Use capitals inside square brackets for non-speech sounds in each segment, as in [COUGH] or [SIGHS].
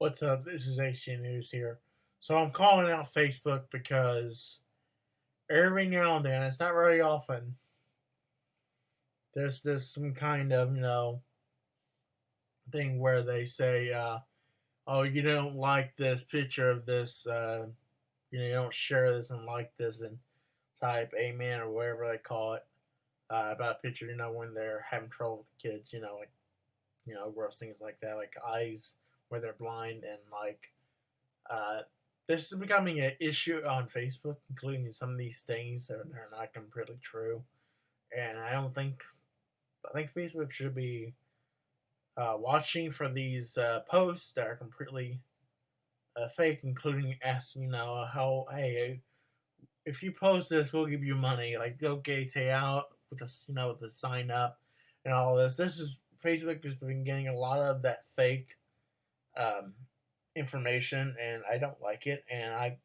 What's up? This is HG News here. So I'm calling out Facebook because every now and then, it's not very often, there's this some kind of, you know, thing where they say, uh, oh, you don't like this picture of this, uh, you know, you don't share this and like this and type amen or whatever they call it uh, about a picture, you know, when they're having trouble with kids, you know, like, you know, gross things like that, like eyes where they're blind and like, uh, this is becoming an issue on Facebook, including some of these things that are not completely true. And I don't think, I think Facebook should be uh, watching for these uh, posts that are completely uh, fake, including asking, you know, how, hey, if you post this, we'll give you money. Like, go get out with the, you know, with the sign up and all this. This is, Facebook has been getting a lot of that fake um, information, and I don't like it. And I,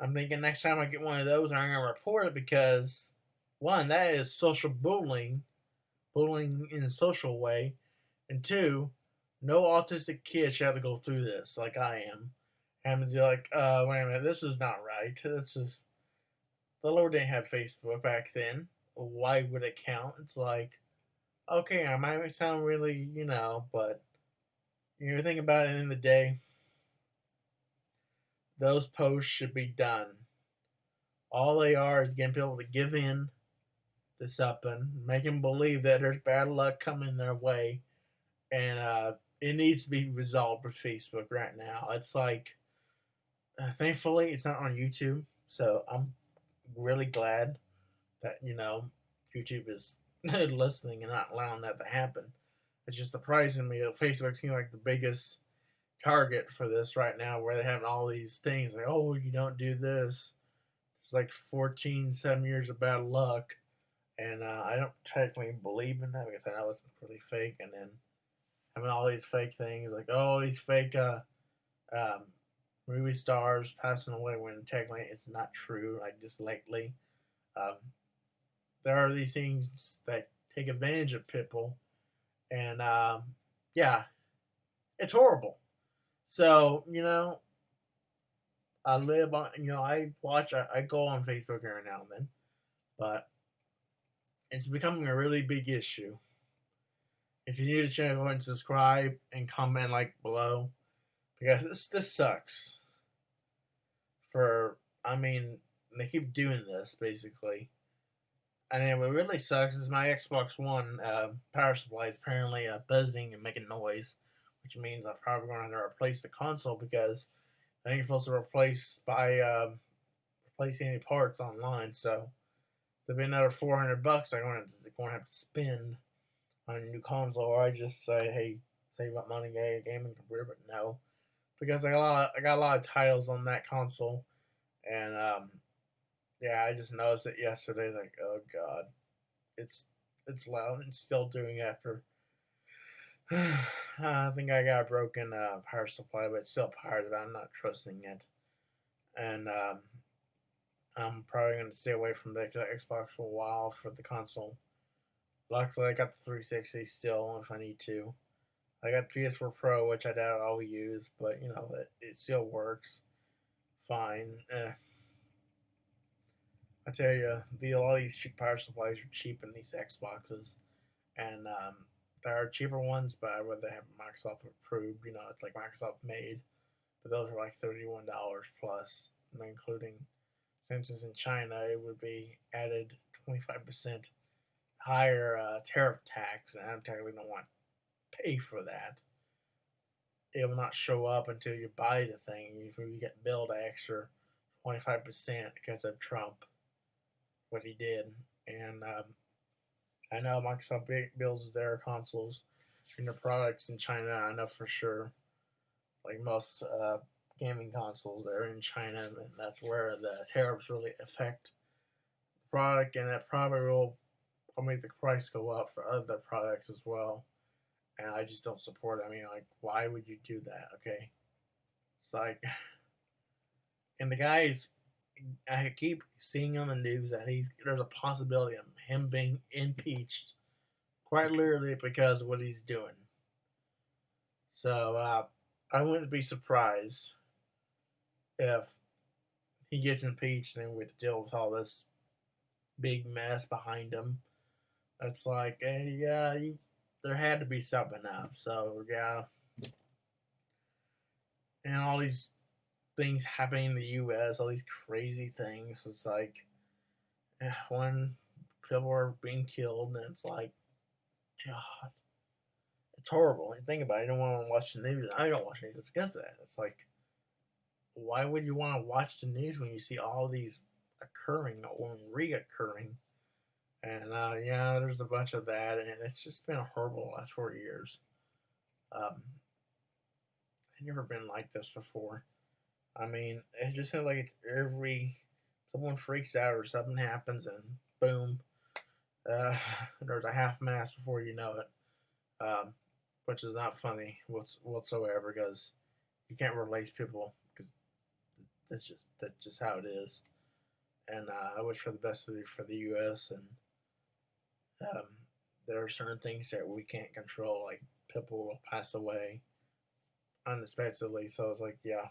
I'm thinking next time I get one of those, I'm gonna report it because one, that is social bullying, bullying in a social way, and two, no autistic kid should have to go through this like I am. And be like, uh, wait a minute, this is not right. This is the Lord didn't have Facebook back then. Why would it count? It's like, okay, I might sound really, you know, but you think about it in the day, those posts should be done. All they are is getting people to give in to something, make them believe that there's bad luck coming their way, and uh, it needs to be resolved with Facebook right now. It's like, uh, thankfully, it's not on YouTube, so I'm really glad that you know YouTube is [LAUGHS] listening and not allowing that to happen. It's just surprising me that Facebook seems like the biggest target for this right now, where they have all these things like, oh, you don't do this. It's like 14, 7 years of bad luck. And uh, I don't technically believe in that because I know it's really fake. And then having all these fake things like, oh, these fake uh, um, movie stars passing away when technically it's not true, like just lately. Um, there are these things that take advantage of people. And um, yeah, it's horrible. So, you know, I live on, you know, I watch, I, I go on Facebook every now and then, but it's becoming a really big issue. If you're new to channel, go and subscribe and comment like below because this this sucks. For I mean, they keep doing this basically, and what really sucks is my Xbox One uh, power supply is apparently uh, buzzing and making noise which means I'm probably going to replace the console because I ain't supposed to replace by uh, replacing any parts online. So there'll be another 400 bucks I'm going to, going to have to spend on a new console, or I just say, hey, save up money, get a gaming computer, but no, because I got a lot, of, I got a lot of titles on that console, and um, yeah, I just noticed it yesterday. Like, oh god, it's it's loud and still doing after [SIGHS] I think I got a broken uh, power supply, but it's still powered, but I'm not trusting it. And um, I'm probably going to stay away from the Xbox for a while for the console. Luckily, I got the 360 still if I need to. I got PS4 Pro, which I doubt I'll use, but you know, it, it still works fine. Eh. I tell you, the, a lot of these cheap power supplies are cheap in these Xboxes. And um, there are cheaper ones, but I would rather have Microsoft approved. You know, it's like Microsoft made, but those are like thirty-one dollars plus, including since it's in China, it would be added twenty-five percent higher uh, tariff tax, and I technically don't want to pay for that. It will not show up until you buy the thing. If you get billed extra twenty-five percent because of Trump, what he did, and um, I know Microsoft builds their consoles and their products in China. I know for sure. Like most uh, gaming consoles, they're in China, and that's where the tariffs really affect the product, and that probably will make the price go up for other products as well. And I just don't support it. I mean, like, why would you do that? Okay, it's like, [SIGHS] and the guys I keep seeing on the news that he's there's a possibility of him being impeached, quite literally because of what he's doing. So uh, I wouldn't be surprised if he gets impeached and we have to deal with all this big mess behind him. It's like, hey, yeah, you, there had to be something up. So, yeah. And all these things happening in the U.S., all these crazy things. It's like, eh, when people are being killed, and it's like, God, it's horrible. You think about it, you don't want to watch the news. I don't watch the news because of that. It's like, why would you want to watch the news when you see all these occurring or reoccurring? And uh, yeah, there's a bunch of that, and it's just been horrible last four years. Um, I've never been like this before. I mean, it just seems like it's every someone freaks out or something happens, and boom, uh, there's a half mass before you know it, um, which is not funny whatsoever because you can't replace people because that's just that's just how it is. And uh, I wish for the best for the, for the U.S. and um, there are certain things that we can't control, like people will pass away unexpectedly. So it's like, yeah.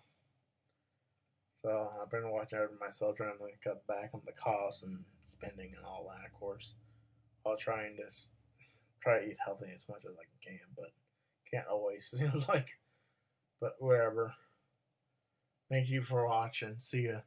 So I've been watching over myself, trying to cut back on the costs and spending and all that, of course, while trying to try to eat healthy as much as I can, but can't always. [LAUGHS] It Seems like, but whatever. Thank you for watching. See ya.